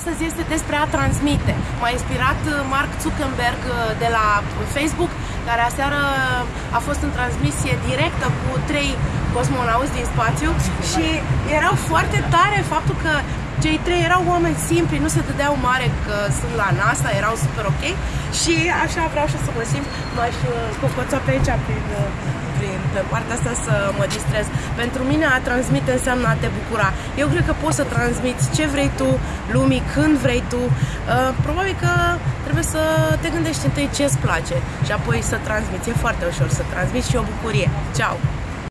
Astăzi este despre a transmite. M-a inspirat uh, Mark Zuckerberg uh, de la Facebook, care aseară a fost în transmisie directă cu trei cosmonauți din spațiu și erau foarte tare faptul că cei trei erau oameni simpli, nu se dădeau mare că sunt la NASA, erau super ok și așa vreau și să mă simt, m-aș uh, cocoța pe aici prin, uh, prin pe partea asta să mă distrez. Pentru mine a transmite înseamnă a te bucura. Eu cred că poți să transmiți ce vrei tu lumii, când vrei tu. Uh, probabil că trebuie să te gândești întâi ce îți place și apoi să transmiți. E foarte ușor să transmiți și o bucurie. Ciao!